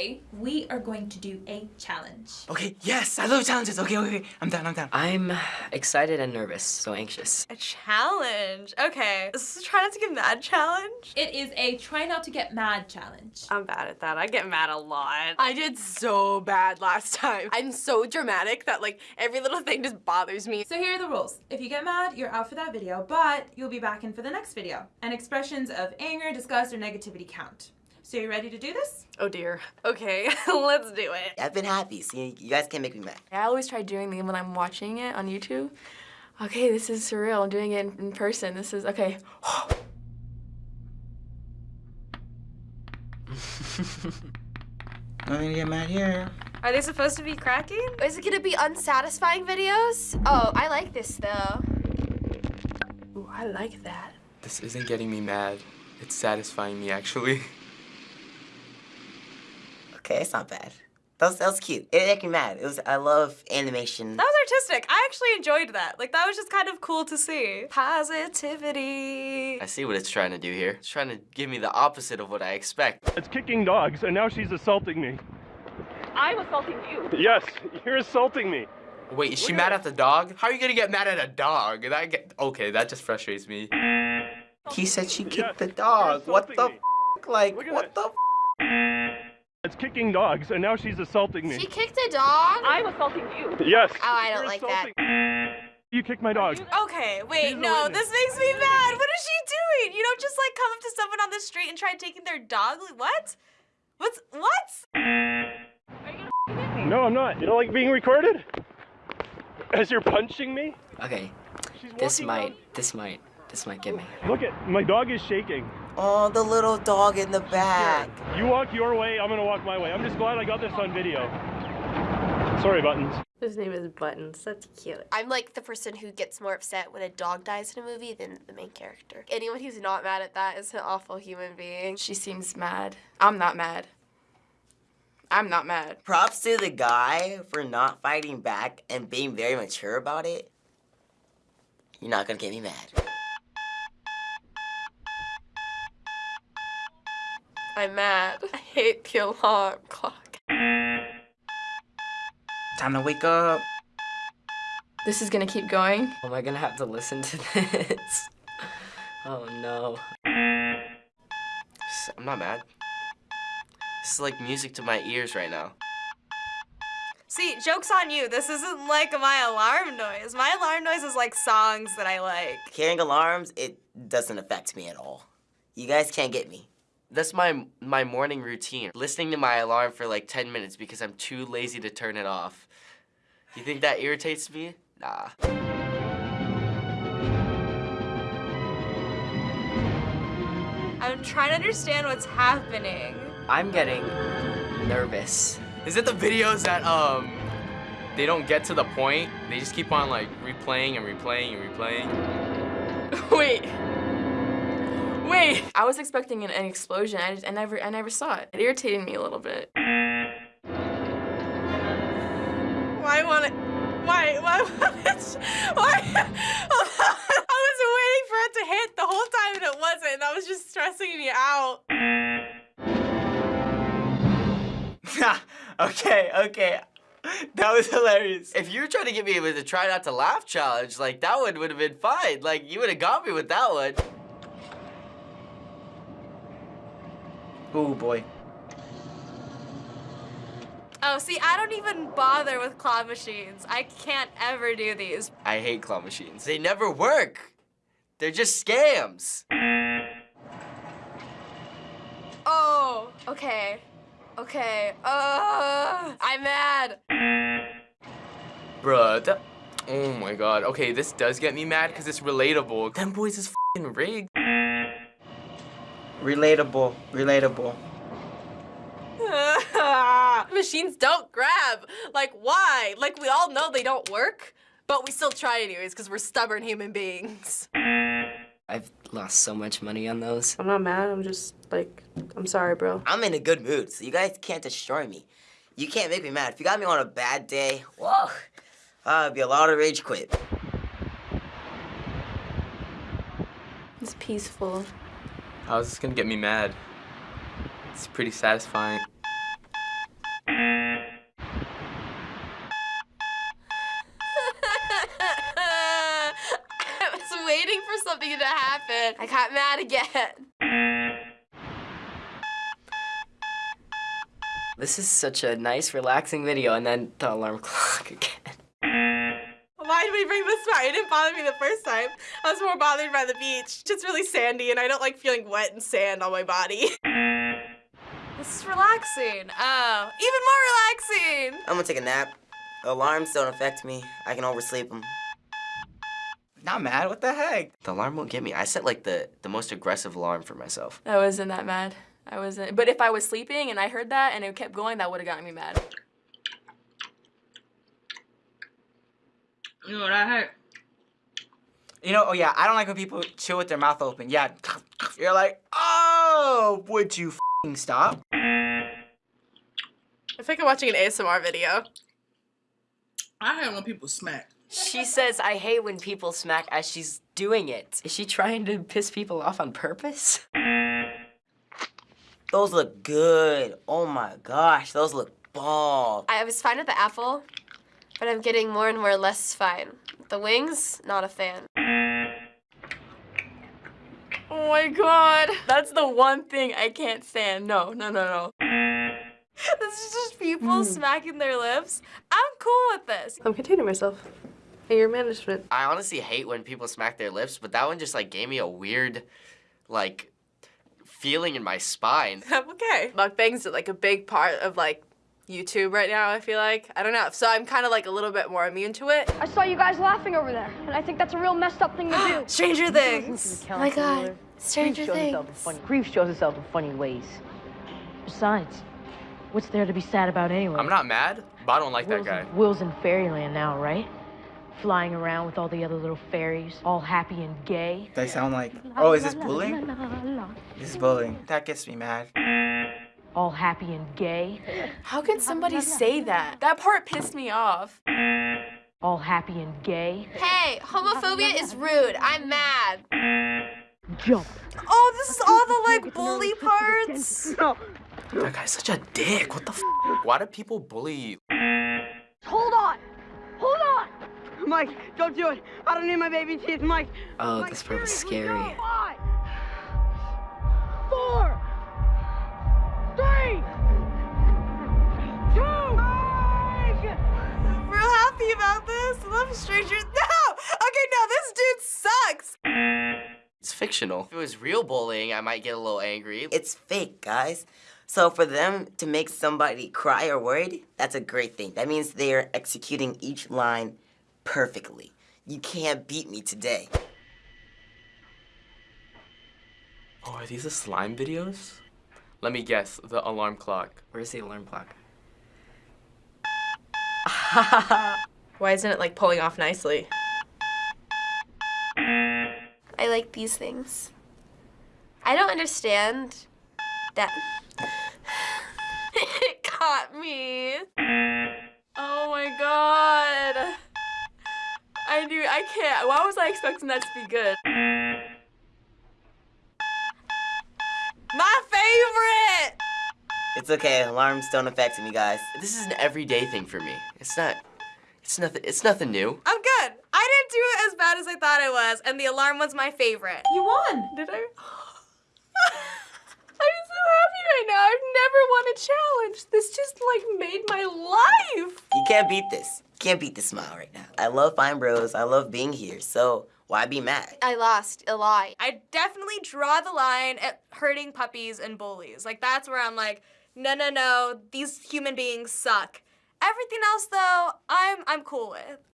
Okay, we are going to do a challenge. Okay, yes, I love challenges. Okay, okay, okay. I'm down, I'm down. I'm excited and nervous, so anxious. A challenge. Okay. Is this a try not to get mad challenge? It is a try not to get mad challenge. I'm bad at that. I get mad a lot. I did so bad last time. I'm so dramatic that like every little thing just bothers me. So here are the rules. If you get mad, you're out for that video, but you'll be back in for the next video. And expressions of anger, disgust, or negativity count. So you ready to do this? Oh dear. Okay, let's do it. I've been happy. See, you guys can't make me mad. I always try doing them when I'm watching it on YouTube. Okay, this is surreal. I'm doing it in, in person. This is okay. Nothing to get mad here. Are they supposed to be cracking? Is it gonna be unsatisfying videos? Oh, I like this though. Ooh, I like that. This isn't getting me mad. It's satisfying me, actually. Okay, it's not bad. That was, that was cute. It didn't make me mad. It was. I love animation. That was artistic. I actually enjoyed that. Like, that was just kind of cool to see. Positivity. I see what it's trying to do here. It's trying to give me the opposite of what I expect. It's kicking dogs, and now she's assaulting me. I'm assaulting you. Yes, you're assaulting me. Wait, is she Look mad at- at the dog? How are you gonna get mad at a dog? That get okay, that just frustrates me. He said she Yes, kicked the dog. What the me. f? Like, what that. the It's kicking dogs, and now she's assaulting me. She kicked a dog? I'm assaulting you. Yes. Oh, I don't you're like that. You kicked my dog. Okay, wait, She's no, this makes me mad. What is she doing? You don't just like come up to someone on the street and try taking their dog? Like, what? What's what? No, I'm not. You don't like being recorded? As you're punching me? Okay, She's this might, around- this might, this might get me. Look at my dog is shaking. Oh, the little dog in the back. You walk your way, I'm gonna walk my way. I'm just glad I got this on video. Sorry, buttons. His name is Buttons. That's cute. I'm like the person who gets more upset when a dog dies in a movie than the main character. Anyone who's not mad at that is an awful human being. She seems mad. I'm not mad. I'm not mad. Props to the guy for not fighting back and being very mature about it. You're not gonna get me mad. I'm mad. I hate the alarm clock. Time to wake up. This is gonna keep going. Am I gonna have to listen to this? Oh no. I'm not mad. This is like music to my ears right now. See, joke's on you. This isn't like my alarm noise. My alarm noise is like songs that I like. Hearing alarms, it doesn't affect me at all. You guys can't get me. That's my my morning routine. Listening to my alarm for like 10 minutes because I'm too lazy to turn it off. You think that irritates me? Nah. I'm trying to understand what's happening. I'm getting nervous. Is it the videos that um they don't get to the point? They just keep on like replaying and replaying and replaying. Wait. Wait. I was expecting an, an explosion. I, just, I never, I never saw it. It irritated me a little bit. Why want it? Why? Why want it? Why? I was waiting for it to hit the whole time and it wasn't. and That was just stressing me out. okay, okay. That was hilarious. If you were trying to get me with a try not to laugh challenge, like that one would have been fine. Like you would have got me with that one. Oh boy. Oh, see, I don't even bother with claw machines. I can't ever do these. I hate claw machines. They never work. They're just scams. Oh, okay. Okay. Uh, I'm mad. Bruh, that, oh my god. Okay, this does get me mad because it's relatable. Them boys is fing rigged. Relatable. Relatable. Machines don't grab. Like, why? Like, we all know they don't work, but we still try anyways because we're stubborn human beings. I've lost so much money on those. I'm not mad. I'm just like, I'm sorry, bro. I'm in a good mood, so you guys can't destroy me. You can't make me mad. If you got me on a bad day, whoa, uh, it'd be a lot of rage quit. It's peaceful. How is this gonna get me mad? It's pretty satisfying. I was waiting for something to happen. I got mad again. This is such a nice, relaxing video, and then the alarm clock again. Why did we bring this back? It didn't bother me the first time. I was more bothered by the beach. It's really sandy, and I don't like feeling wet and sand on my body. This is relaxing. Oh, even more relaxing. I'm gonna take a nap. Alarms don't affect me. I can oversleep them. Not mad. What the heck? The alarm won't get me. I set like the the most aggressive alarm for myself. I wasn't that mad. I wasn't. But if I was sleeping and I heard that and it kept going, that would have gotten me mad. You know what I heard? You know, oh yeah, I don't like when people chew with their mouth open. Yeah, you're like, oh, would you f***ing stop? I feel like I'm watching an ASMR video. I hate when people smack. She says, I hate when people smack as she's doing it. Is she trying to piss people off on purpose? Those look good. Oh my gosh, those look bomb. I was fine with the apple, but I'm getting more and more less fine. The wings, not a fan. Oh my god. That's the one thing I can't stand. No, no, no, no. This is just people hmm. smacking their lips. I'm cool with this. I'm containing myself. Your management. I honestly hate when people smack their lips, but that one just like gave me a weird, like, feeling in my spine. I'm okay. Mukbangs are like a big part of like YouTube right now, I feel like. I don't know. So I'm kind of like a little bit more immune to it. I saw you guys laughing over there, and I think that's a real messed up thing to do. Stranger Things. Oh my god, Stranger shows itself in Things. funny, grief shows itself in funny ways. Besides, what's there to be sad about anyway? I'm not mad, but I don't like that Will's, guy. Will's in fairyland now, right? Flying around with all the other little fairies, all happy and gay. They sound like, oh, is this bullying? This is bullying. That gets me mad. All happy and gay. How can somebody say that? That part pissed me off. All happy and gay. Hey, homophobia is rude. I'm mad. Jump. Oh, this is all the like bully parts. That guy's such a dick. What the f? Why do people bully? Hold on! Hold on! Mike, don't do it. I don't need my baby teeth, Mike. Oh, this part was scary. About this. I love Stranger. No! Okay, no, this dude sucks. It's fictional. If it was real bullying, I might get a little angry. It's fake, guys. So for them to make somebody cry or worried, that's a great thing. That means they are executing each line perfectly. You can't beat me today. Oh, are these the slime videos? Let me guess. The alarm clock. Where's the alarm clock? Why isn't it like pulling off nicely? I like these things. I don't understand that. it caught me. Oh my god. I knew I can't. Why was I expecting that to be good? My favorite! It's okay, alarms don't affect me, guys. This is an everyday thing for me. It's not. It's nothing. It's nothing new. I'm good. I didn't do it as bad as I thought I was, and the alarm was my favorite. You won. Did I? I'm so happy right now. I've never won a challenge. This just like made my life. You can't beat this. You can't beat this smile right now. I love Fine Bros. I love being here. So why be mad? I lost a lot. I definitely draw the line at hurting puppies and bullies. Like that's where I'm like, no, no, no. These human beings suck. Everything else though, I'm I'm cool with.